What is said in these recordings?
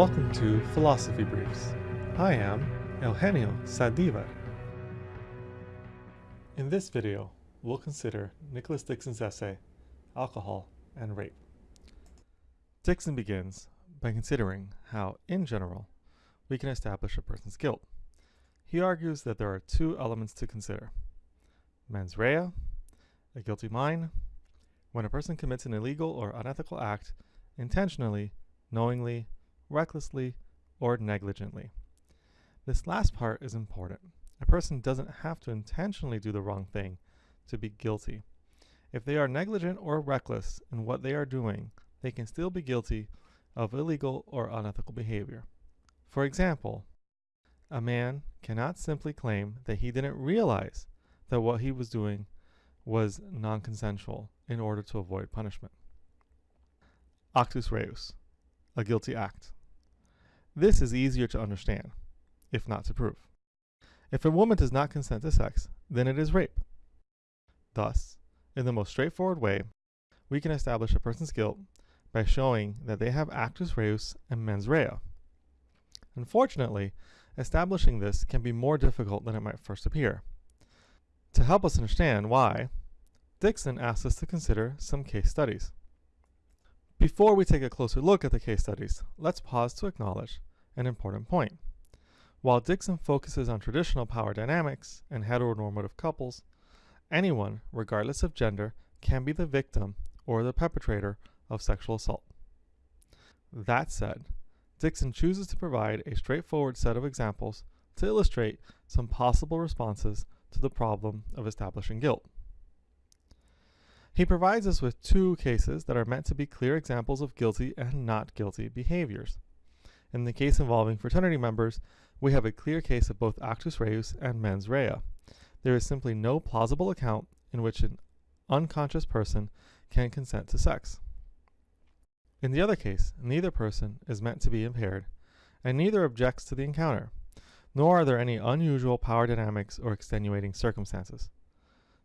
Welcome to Philosophy Briefs. I am Eugenio Saldivar. In this video, we'll consider Nicholas Dixon's essay, Alcohol and Rape. Dixon begins by considering how, in general, we can establish a person's guilt. He argues that there are two elements to consider. Mens rea, a guilty mind, when a person commits an illegal or unethical act intentionally, knowingly, recklessly, or negligently. This last part is important. A person doesn't have to intentionally do the wrong thing to be guilty. If they are negligent or reckless in what they are doing, they can still be guilty of illegal or unethical behavior. For example, a man cannot simply claim that he didn't realize that what he was doing was non-consensual in order to avoid punishment. Actus reus, a guilty act. This is easier to understand, if not to prove. If a woman does not consent to sex, then it is rape. Thus, in the most straightforward way, we can establish a person's guilt by showing that they have actus reus and mens rea. Unfortunately, establishing this can be more difficult than it might first appear. To help us understand why, Dixon asks us to consider some case studies. Before we take a closer look at the case studies, let's pause to acknowledge an important point. While Dixon focuses on traditional power dynamics and heteronormative couples, anyone, regardless of gender, can be the victim or the perpetrator of sexual assault. That said, Dixon chooses to provide a straightforward set of examples to illustrate some possible responses to the problem of establishing guilt. He provides us with two cases that are meant to be clear examples of guilty and not guilty behaviors. In the case involving fraternity members, we have a clear case of both actus reus and mens rea. There is simply no plausible account in which an unconscious person can consent to sex. In the other case, neither person is meant to be impaired, and neither objects to the encounter, nor are there any unusual power dynamics or extenuating circumstances.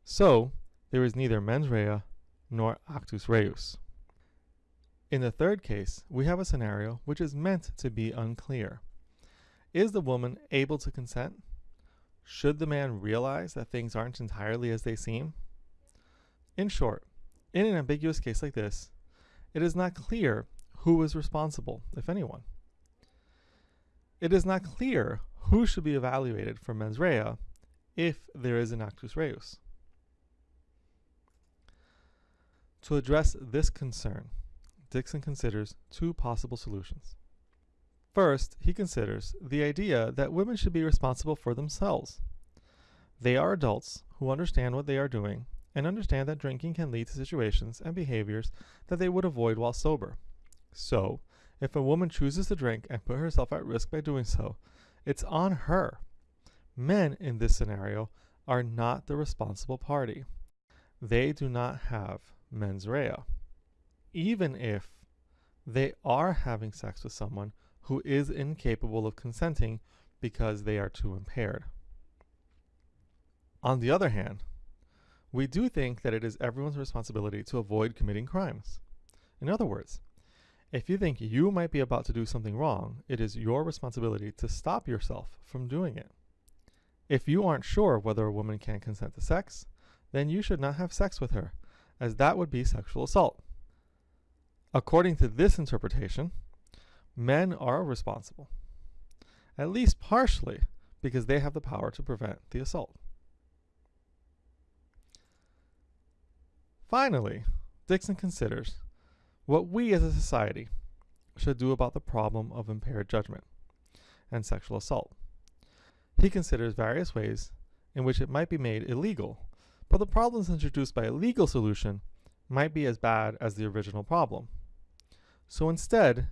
So, there is neither mens rea nor actus reus. In the third case, we have a scenario which is meant to be unclear. Is the woman able to consent? Should the man realize that things aren't entirely as they seem? In short, in an ambiguous case like this, it is not clear who is responsible, if anyone. It is not clear who should be evaluated for mens rea if there is an actus reus. To address this concern, Dixon considers two possible solutions. First, he considers the idea that women should be responsible for themselves. They are adults who understand what they are doing and understand that drinking can lead to situations and behaviors that they would avoid while sober. So, if a woman chooses to drink and put herself at risk by doing so, it's on her. Men in this scenario are not the responsible party. They do not have mens rea, even if they are having sex with someone who is incapable of consenting because they are too impaired. On the other hand, we do think that it is everyone's responsibility to avoid committing crimes. In other words, if you think you might be about to do something wrong, it is your responsibility to stop yourself from doing it. If you aren't sure whether a woman can consent to sex, then you should not have sex with her as that would be sexual assault. According to this interpretation, men are responsible, at least partially because they have the power to prevent the assault. Finally, Dixon considers what we as a society should do about the problem of impaired judgment and sexual assault. He considers various ways in which it might be made illegal but the problems introduced by a legal solution might be as bad as the original problem. So instead,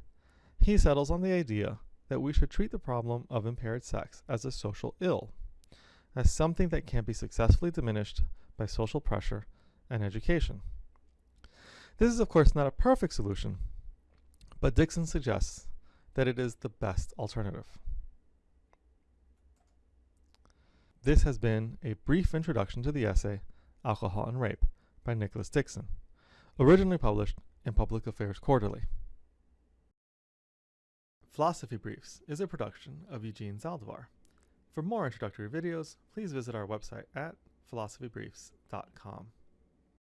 he settles on the idea that we should treat the problem of impaired sex as a social ill, as something that can be successfully diminished by social pressure and education. This is of course not a perfect solution, but Dixon suggests that it is the best alternative. This has been a brief introduction to the essay Alcohol and Rape by Nicholas Dixon, originally published in Public Affairs Quarterly. Philosophy Briefs is a production of Eugene Zaldivar. For more introductory videos, please visit our website at philosophybriefs.com.